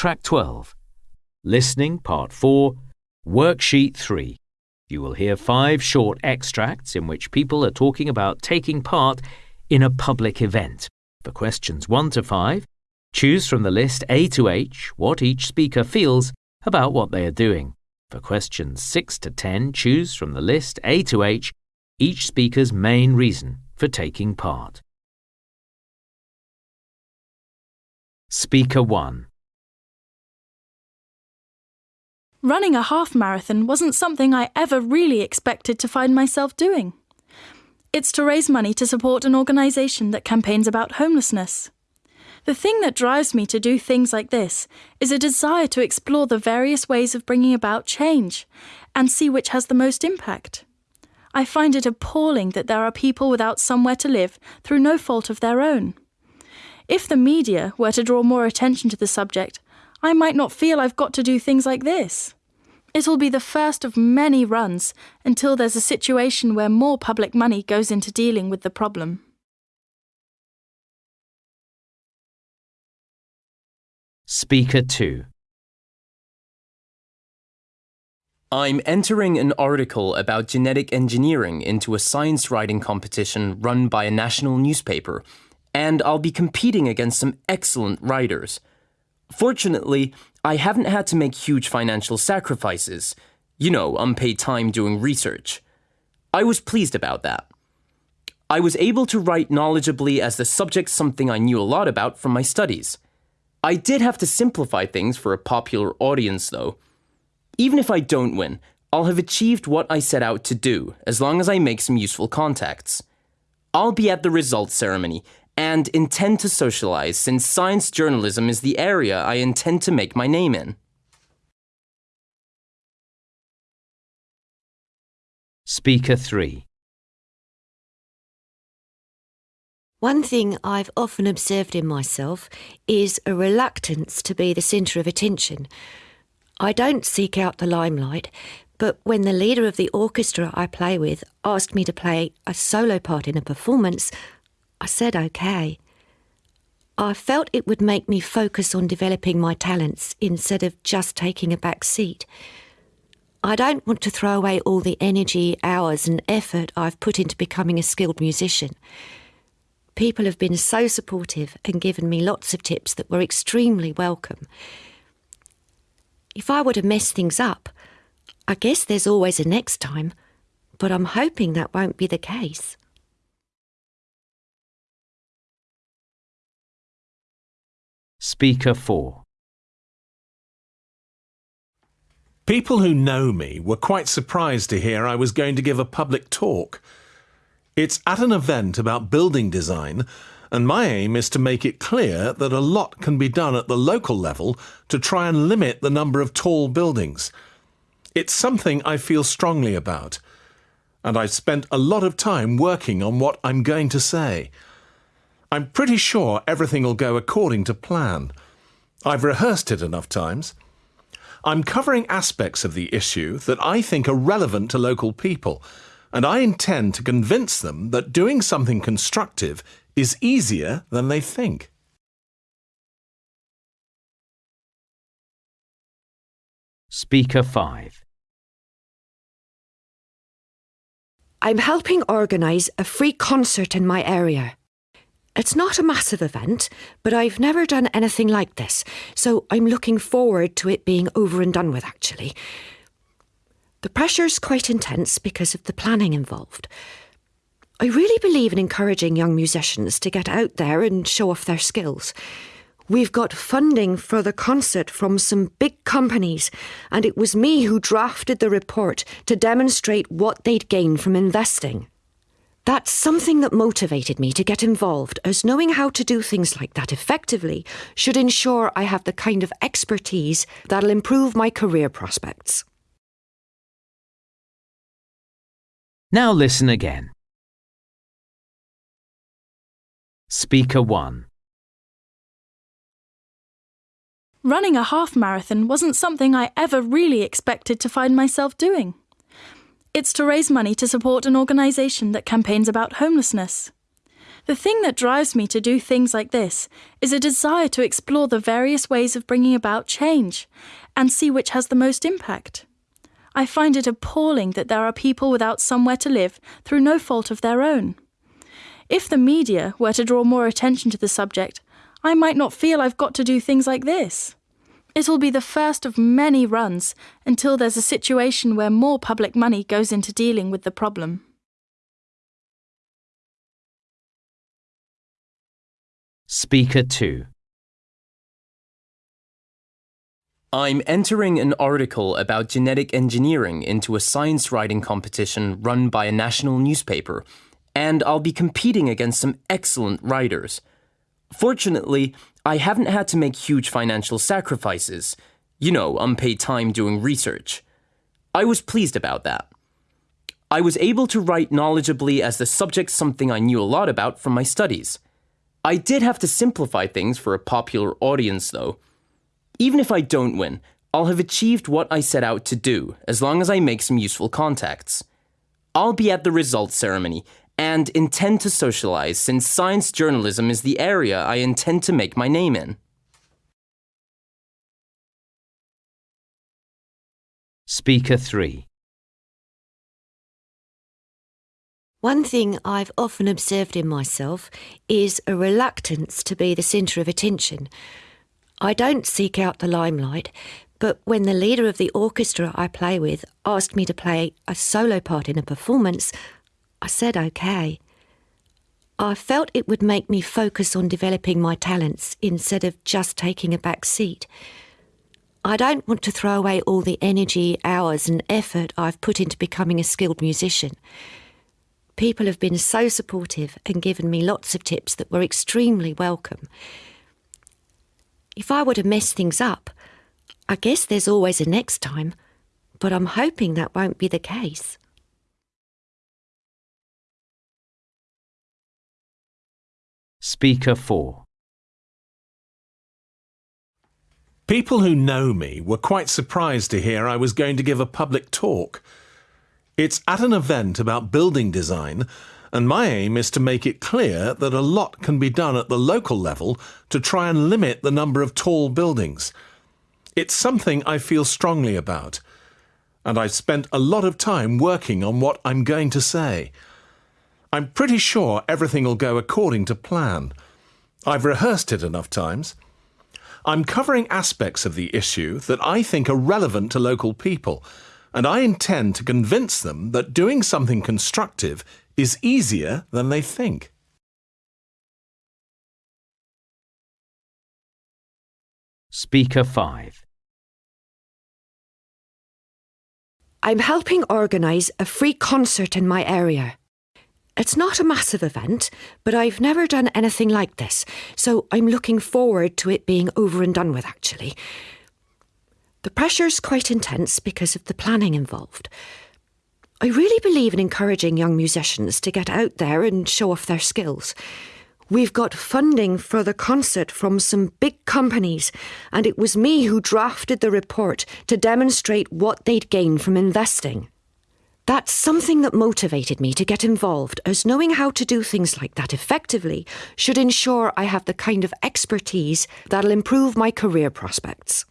Track 12. Listening Part 4, Worksheet 3. You will hear five short extracts in which people are talking about taking part in a public event. For questions 1 to 5, choose from the list A to H what each speaker feels about what they are doing. For questions 6 to 10, choose from the list A to H each speaker's main reason for taking part. Speaker 1 Running a half marathon wasn't something I ever really expected to find myself doing. It's to raise money to support an organisation that campaigns about homelessness. The thing that drives me to do things like this is a desire to explore the various ways of bringing about change and see which has the most impact. I find it appalling that there are people without somewhere to live through no fault of their own. If the media were to draw more attention to the subject, I might not feel I've got to do things like this. It'll be the first of many runs until there's a situation where more public money goes into dealing with the problem. Speaker 2 I'm entering an article about genetic engineering into a science writing competition run by a national newspaper, and I'll be competing against some excellent writers. Fortunately, I haven't had to make huge financial sacrifices. You know, unpaid time doing research. I was pleased about that. I was able to write knowledgeably as the subject something I knew a lot about from my studies. I did have to simplify things for a popular audience, though. Even if I don't win, I'll have achieved what I set out to do, as long as I make some useful contacts. I'll be at the results ceremony, and intend to socialize since science journalism is the area I intend to make my name in. Speaker 3 One thing I've often observed in myself is a reluctance to be the centre of attention. I don't seek out the limelight, but when the leader of the orchestra I play with asked me to play a solo part in a performance, I said okay. I felt it would make me focus on developing my talents instead of just taking a back seat. I don't want to throw away all the energy, hours, and effort I've put into becoming a skilled musician. People have been so supportive and given me lots of tips that were extremely welcome. If I were to mess things up, I guess there's always a next time, but I'm hoping that won't be the case. Speaker 4 People who know me were quite surprised to hear I was going to give a public talk. It's at an event about building design, and my aim is to make it clear that a lot can be done at the local level to try and limit the number of tall buildings. It's something I feel strongly about, and I've spent a lot of time working on what I'm going to say. I'm pretty sure everything will go according to plan. I've rehearsed it enough times. I'm covering aspects of the issue that I think are relevant to local people, and I intend to convince them that doing something constructive is easier than they think. Speaker 5 I'm helping organise a free concert in my area. It's not a massive event, but I've never done anything like this, so I'm looking forward to it being over and done with, actually. The pressure's quite intense because of the planning involved. I really believe in encouraging young musicians to get out there and show off their skills. We've got funding for the concert from some big companies, and it was me who drafted the report to demonstrate what they'd gain from investing. That's something that motivated me to get involved, as knowing how to do things like that effectively should ensure I have the kind of expertise that'll improve my career prospects. Now listen again. Speaker 1 Running a half marathon wasn't something I ever really expected to find myself doing. It's to raise money to support an organisation that campaigns about homelessness. The thing that drives me to do things like this is a desire to explore the various ways of bringing about change and see which has the most impact. I find it appalling that there are people without somewhere to live through no fault of their own. If the media were to draw more attention to the subject, I might not feel I've got to do things like this. It'll be the first of many runs until there's a situation where more public money goes into dealing with the problem. Speaker 2 I'm entering an article about genetic engineering into a science writing competition run by a national newspaper, and I'll be competing against some excellent writers. Fortunately, I haven't had to make huge financial sacrifices. You know, unpaid time doing research. I was pleased about that. I was able to write knowledgeably as the subject something I knew a lot about from my studies. I did have to simplify things for a popular audience, though. Even if I don't win, I'll have achieved what I set out to do, as long as I make some useful contacts. I'll be at the results ceremony, and intend to socialize since science journalism is the area I intend to make my name in. Speaker 3 One thing I've often observed in myself is a reluctance to be the centre of attention. I don't seek out the limelight, but when the leader of the orchestra I play with asked me to play a solo part in a performance, I said okay. I felt it would make me focus on developing my talents instead of just taking a back seat. I don't want to throw away all the energy, hours, and effort I've put into becoming a skilled musician. People have been so supportive and given me lots of tips that were extremely welcome. If I were to mess things up, I guess there's always a next time, but I'm hoping that won't be the case. Speaker 4 People who know me were quite surprised to hear I was going to give a public talk. It's at an event about building design, and my aim is to make it clear that a lot can be done at the local level to try and limit the number of tall buildings. It's something I feel strongly about, and I've spent a lot of time working on what I'm going to say. I'm pretty sure everything will go according to plan. I've rehearsed it enough times. I'm covering aspects of the issue that I think are relevant to local people, and I intend to convince them that doing something constructive is easier than they think. Speaker 5 I'm helping organise a free concert in my area. It's not a massive event, but I've never done anything like this, so I'm looking forward to it being over and done with, actually. The pressure's quite intense because of the planning involved. I really believe in encouraging young musicians to get out there and show off their skills. We've got funding for the concert from some big companies, and it was me who drafted the report to demonstrate what they'd gain from investing. That's something that motivated me to get involved, as knowing how to do things like that effectively should ensure I have the kind of expertise that'll improve my career prospects.